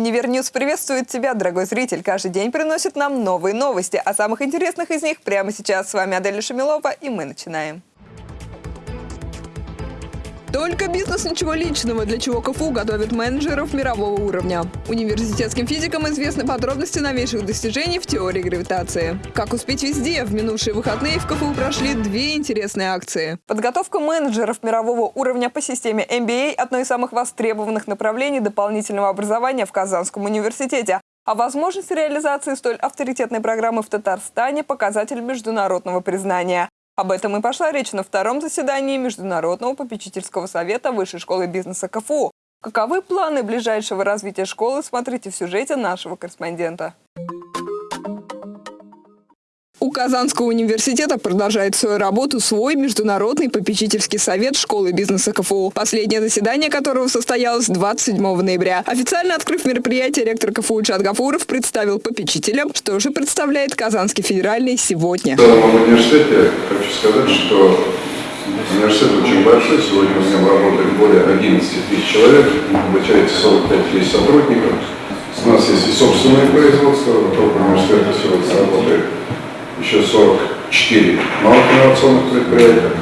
Univer News приветствует тебя, дорогой зритель. Каждый день приносит нам новые новости. О самых интересных из них прямо сейчас. С вами Аделя Шамилова, и мы начинаем. Только бизнес, ничего личного, для чего КФУ готовит менеджеров мирового уровня. Университетским физикам известны подробности новейших достижений в теории гравитации. Как успеть везде? В минувшие выходные в КФУ прошли две интересные акции. Подготовка менеджеров мирового уровня по системе MBA – одно из самых востребованных направлений дополнительного образования в Казанском университете. А возможность реализации столь авторитетной программы в Татарстане – показатель международного признания. Об этом и пошла речь на втором заседании Международного попечительского совета Высшей школы бизнеса КФУ. Каковы планы ближайшего развития школы, смотрите в сюжете нашего корреспондента. Казанского университета продолжает свою работу свой Международный попечительский совет школы бизнеса КФУ, последнее заседание которого состоялось 27 ноября. Официально открыв мероприятие, ректор КФУ Гафуров представил попечителям, что же представляет Казанский федеральный сегодня. В целом в университете хочу сказать, что университет очень большой. Сегодня у меня работает более 11 тысяч человек, обучается 45 тысяч сотрудников. У нас есть и собственное производство, еще 44 малых инновационных предприятия.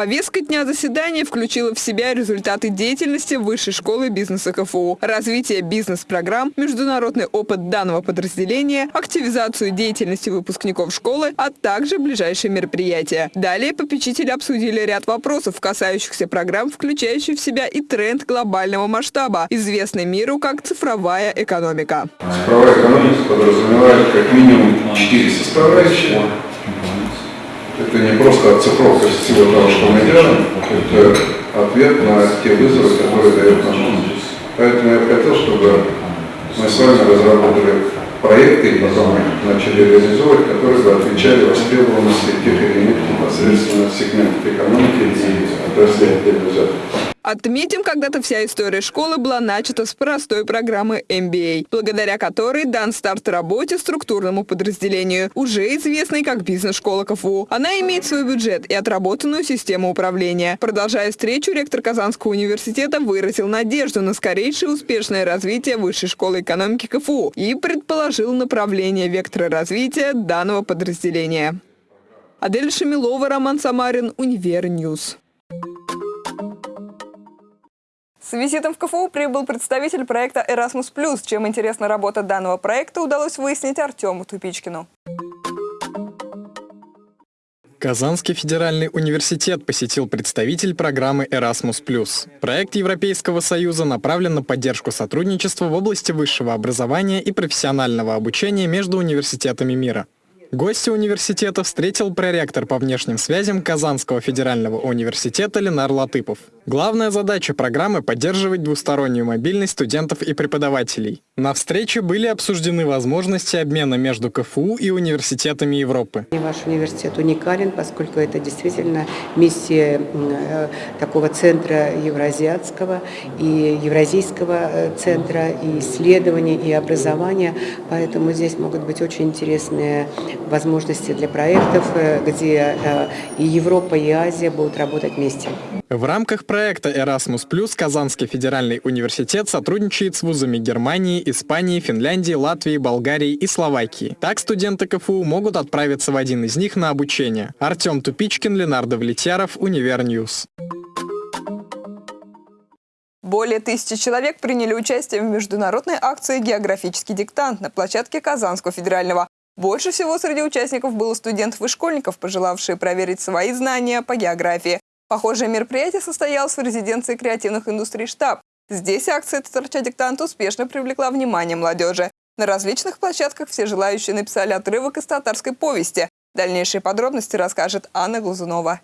Повестка дня заседания включила в себя результаты деятельности Высшей школы бизнеса КФУ, развитие бизнес-программ, международный опыт данного подразделения, активизацию деятельности выпускников школы, а также ближайшие мероприятия. Далее попечители обсудили ряд вопросов, касающихся программ, включающих в себя и тренд глобального масштаба, известный миру как цифровая экономика. Цифровая экономика подразумевает как минимум четыре составляющие это не просто оцифровка всего того, что мы делаем, это ответ на те вызовы, которые дает наш мир. Поэтому я хотел, чтобы мы с вами разработали проекты и потом начали реализовывать, которые бы отвечали востребованности тех или иных непосредственно сегментов экономики и отраслей отдельно взятых. Отметим, когда-то вся история школы была начата с простой программы MBA, благодаря которой дан старт работе структурному подразделению, уже известной как бизнес-школа КФУ. Она имеет свой бюджет и отработанную систему управления. Продолжая встречу, ректор Казанского университета выразил надежду на скорейшее успешное развитие Высшей школы экономики КФУ и предположил направление вектора развития данного подразделения. Адель Шамилова, Роман Самарин, Univer News. С визитом в КФУ прибыл представитель проекта Erasmus+. Чем интересна работа данного проекта, удалось выяснить Артему Тупичкину. Казанский федеральный университет посетил представитель программы Erasmus+. Проект Европейского Союза направлен на поддержку сотрудничества в области высшего образования и профессионального обучения между университетами мира. Гостя университета встретил проректор по внешним связям Казанского федерального университета Ленар Латыпов. Главная задача программы – поддерживать двустороннюю мобильность студентов и преподавателей. На встрече были обсуждены возможности обмена между КФУ и университетами Европы. Ваш университет уникален, поскольку это действительно миссия э, такого центра евразиатского и евразийского э, центра и исследований, и образования. Поэтому здесь могут быть очень интересные возможности для проектов, э, где и Европа, и Азия будут работать вместе. В рамках проекта Erasmus+, Казанский федеральный университет сотрудничает с вузами Германии, Испании, Финляндии, Латвии, Болгарии и Словакии. Так студенты КФУ могут отправиться в один из них на обучение. Артем Тупичкин, Ленар Давлетьяров, Univer News. Более тысячи человек приняли участие в международной акции «Географический диктант» на площадке Казанского федерального. Больше всего среди участников было студентов и школьников, пожелавшие проверить свои знания по географии. Похожее мероприятие состоялось в резиденции креативных индустрий «Штаб». Здесь акция «Татарча диктант» успешно привлекла внимание молодежи. На различных площадках все желающие написали отрывок из татарской повести. Дальнейшие подробности расскажет Анна Глазунова.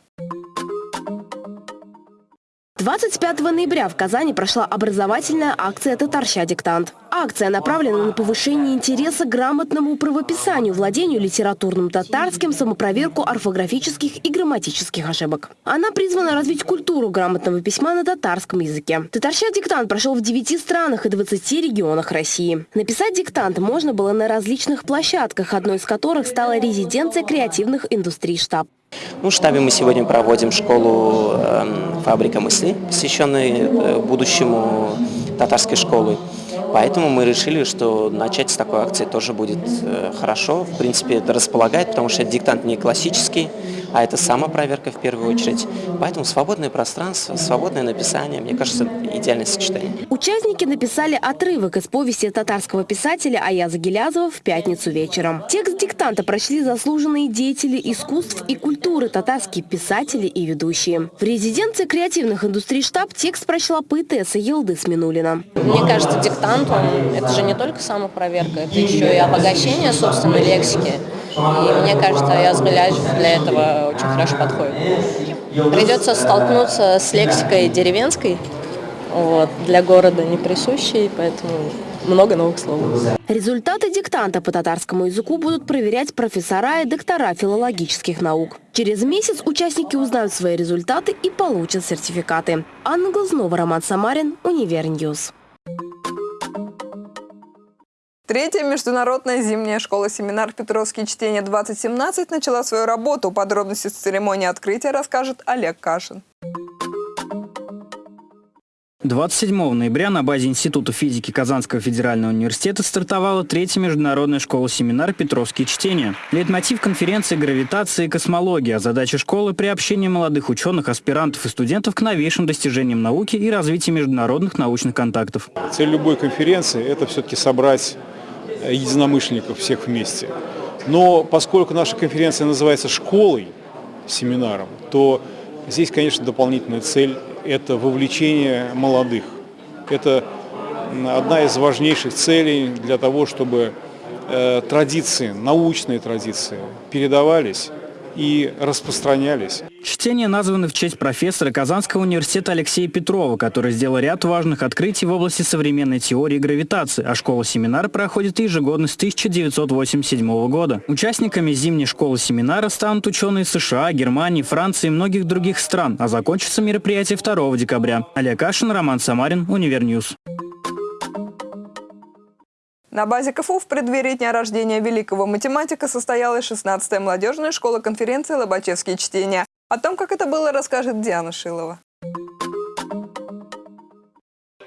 25 ноября в Казани прошла образовательная акция «Татарща диктант». Акция направлена на повышение интереса к грамотному правописанию, владению литературным татарским, самопроверку орфографических и грамматических ошибок. Она призвана развить культуру грамотного письма на татарском языке. «Татарща диктант» прошел в 9 странах и 20 регионах России. Написать диктант можно было на различных площадках, одной из которых стала резиденция креативных индустрий «Штаб». Ну, в штабе мы сегодня проводим школу э, «Фабрика мысли», посвященную э, будущему татарской школы. Поэтому мы решили, что начать с такой акции тоже будет э, хорошо. В принципе, это располагает, потому что диктант не классический, а это самопроверка в первую очередь. Поэтому свободное пространство, свободное написание, мне кажется, идеальное сочетание. Участники написали отрывок из повести татарского писателя Аяза Гелязова в пятницу вечером. Текст диктанта прочли заслуженные деятели искусств и культуры, татарские писатели и ведущие. В резиденции креативных индустрий штаб текст прочла поэтесса Елдыс Минулина. Мне кажется, диктант, он, это же не только самопроверка, это еще и обогащение собственной лексики. И мне кажется, Аяз Гилязов для этого очень хорошо подходит. Придется столкнуться с лексикой деревенской, вот, для города не присущей, поэтому много новых слов. Результаты диктанта по татарскому языку будут проверять профессора и доктора филологических наук. Через месяц участники узнают свои результаты и получат сертификаты. Анна Глазнова, Роман Самарин, Univer News. Третья международная зимняя школа-семинар «Петровские чтения-2017» начала свою работу. Подробности с церемонии открытия расскажет Олег Кашин. 27 ноября на базе Института физики Казанского федерального университета стартовала третья международная школа-семинар «Петровские чтения». Лейтмотив конференции «Гравитация и космология», а задача школы – приобщение молодых ученых, аспирантов и студентов к новейшим достижениям науки и развитию международных научных контактов. Цель любой конференции – это все-таки собрать единомышленников всех вместе. Но поскольку наша конференция называется школой, семинаром, то здесь, конечно, дополнительная цель это вовлечение молодых. Это одна из важнейших целей для того, чтобы э, традиции, научные традиции передавались и распространялись. Чтения названы в честь профессора Казанского университета Алексея Петрова, который сделал ряд важных открытий в области современной теории гравитации, а школа-семинар проходит ежегодно с 1987 года. Участниками зимней школы-семинара станут ученые США, Германии, Франции и многих других стран, а закончится мероприятие 2 декабря. Олег Кашин, Роман Самарин, Univer News. На базе КФУ в преддверии дня рождения великого математика состоялась 16-я молодежная школа конференции «Лобачевские чтения». О том, как это было, расскажет Диана Шилова.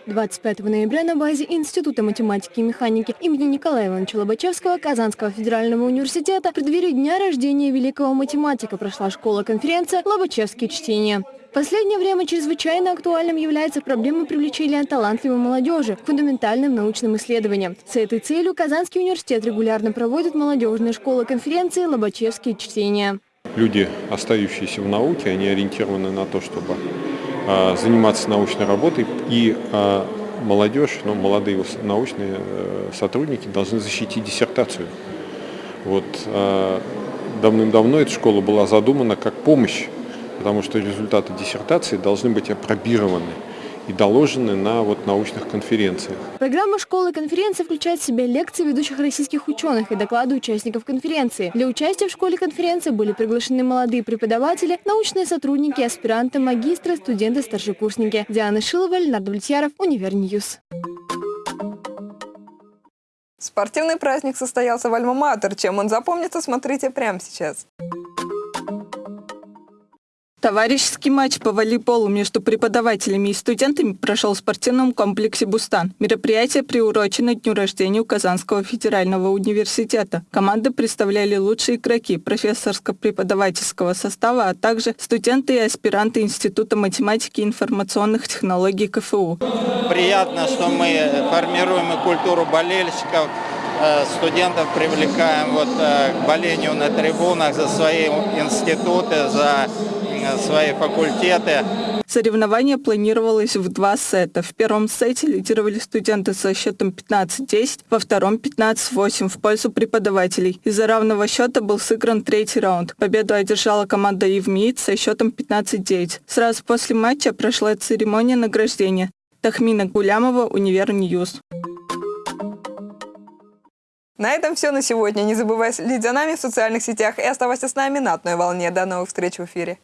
25 ноября на базе Института математики и механики имени Николая Ивановича Лобачевского Казанского федерального университета в преддверии дня рождения великого математика прошла школа-конференция «Лобачевские чтения». В последнее время чрезвычайно актуальным является проблема привлечения талантливой молодежи к фундаментальным научным исследованиям. С этой целью Казанский университет регулярно проводит молодежные школы конференции «Лобачевские чтения». Люди, остающиеся в науке, они ориентированы на то, чтобы э, заниматься научной работой, и э, молодежь, ну, молодые научные э, сотрудники должны защитить диссертацию. Вот э, давным-давно эта школа была задумана как помощь потому что результаты диссертации должны быть опробированы и доложены на вот научных конференциях. Программа школы конференции включает в себя лекции ведущих российских ученых и доклады участников конференции. Для участия в школе конференции были приглашены молодые преподаватели, научные сотрудники, аспиранты, магистры, студенты, старшекурсники. Диана Шилова, Леонард Влетьяров, Univer News. Спортивный праздник состоялся в Альма-Матер. Чем он запомнится, смотрите прямо сейчас. Товарищеский матч по волейболу между преподавателями и студентами прошел в спортивном комплексе «Бустан». Мероприятие приурочено дню рождения Казанского федерального университета. Команды представляли лучшие игроки профессорско-преподавательского состава, а также студенты и аспиранты Института математики и информационных технологий КФУ. Приятно, что мы формируем и культуру болельщиков, студентов привлекаем вот э, к болению на трибунах за свои институты, за свои факультеты. Соревнование планировалось в два сета. В первом сете лидировали студенты со счетом 15-10, во втором 15-8 в пользу преподавателей. Из-за равного счета был сыгран третий раунд. Победу одержала команда Евмиит со счетом 15-9. Сразу после матча прошла церемония награждения. Тахмина Гулямова, Univer News. На этом все на сегодня. Не забывай следить за нами в социальных сетях и оставайся с нами на одной волне. До новых встреч в эфире.